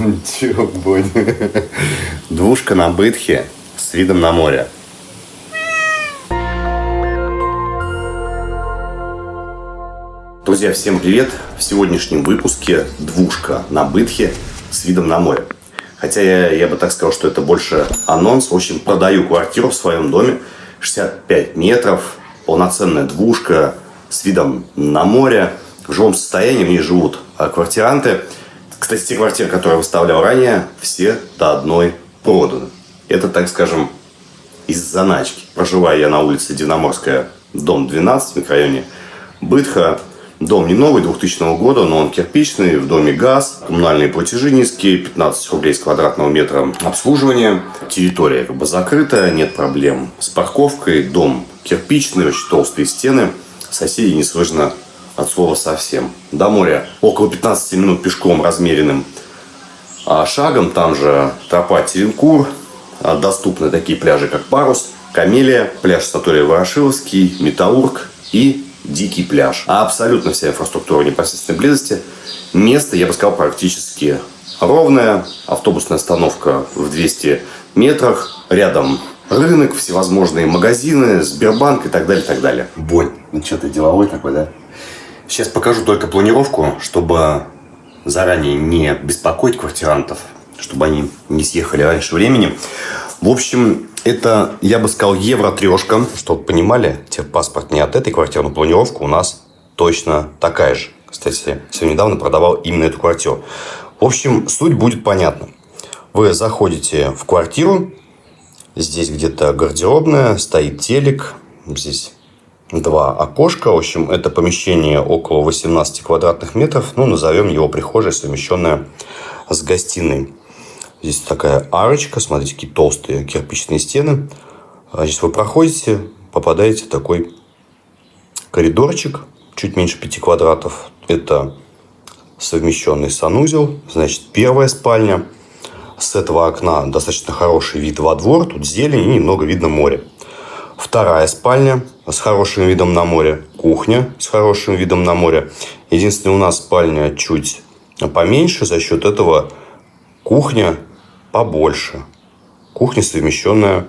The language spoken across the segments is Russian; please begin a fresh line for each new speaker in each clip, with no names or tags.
Чего, Бодь? Двушка на бытхе с видом на море. Друзья, всем привет! В сегодняшнем выпуске двушка на бытхе с видом на море. Хотя я, я бы так сказал, что это больше анонс. В общем, продаю квартиру в своем доме. 65 метров, полноценная двушка с видом на море. В живом состоянии в ней живут а, квартиранты. Кстати, те квартиры, которые я выставлял ранее, все до одной проданы. Это, так скажем, из заначки. Проживаю я на улице Динаморская, дом 12 в микрорайоне Бытха. Дом не новый, 2000 года, но он кирпичный, в доме газ, коммунальные платежи низкие, 15 рублей с квадратного метра обслуживания. Территория как бы закрытая, нет проблем с парковкой, дом кирпичный, очень толстые стены. Соседей не слышно от слова совсем. До моря около 15 минут пешком размеренным а шагом. Там же тропа Теренкур. А доступны такие пляжи, как Парус, Камелия, пляж Сатория Ворошиловский, Металлург и Дикий пляж. А абсолютно вся инфраструктура непосредственной близости. Место, я бы сказал, практически ровное. Автобусная остановка в 200 метрах. Рядом рынок, всевозможные магазины, Сбербанк и так далее, и так далее. Бонь, ну что ты деловой такой, да? Сейчас покажу только планировку, чтобы заранее не беспокоить квартирантов, чтобы они не съехали раньше времени. В общем, это, я бы сказал, евро-трешка. Чтобы понимали, техпаспорт не от этой квартиры, но планировка у нас точно такая же. Кстати, сегодня недавно продавал именно эту квартиру. В общем, суть будет понятна. Вы заходите в квартиру, здесь где-то гардеробная, стоит телек, здесь два окошка. В общем, это помещение около 18 квадратных метров. Ну, назовем его прихожей, совмещенная с гостиной. Здесь такая арочка. Смотрите, какие толстые кирпичные стены. Здесь вы проходите, попадаете в такой коридорчик, чуть меньше 5 квадратов. Это совмещенный санузел. Значит, первая спальня. С этого окна достаточно хороший вид во двор. Тут зелень и немного видно море. Вторая спальня с хорошим видом на море. Кухня с хорошим видом на море. Единственное, у нас спальня чуть поменьше. За счет этого кухня побольше. Кухня совмещенная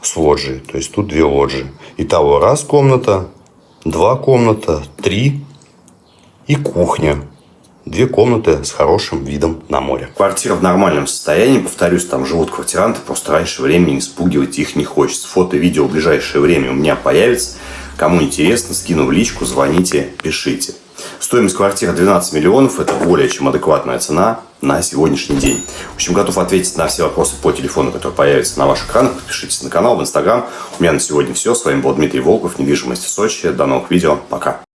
с лоджией. То есть, тут две лоджии. Итого раз комната, два комната, три и кухня две комнаты с хорошим видом на море. Квартира в нормальном состоянии. Повторюсь, там живут квартиранты. Просто раньше времени испугивать их не хочется. Фото и видео в ближайшее время у меня появится. Кому интересно, скину в личку, звоните, пишите. Стоимость квартиры 12 миллионов. Это более чем адекватная цена на сегодняшний день. В общем, готов ответить на все вопросы по телефону, которые появятся на ваших экранах. Подпишитесь на канал, в Инстаграм. У меня на сегодня все. С вами был Дмитрий Волков, недвижимость в Сочи. До новых видео. Пока.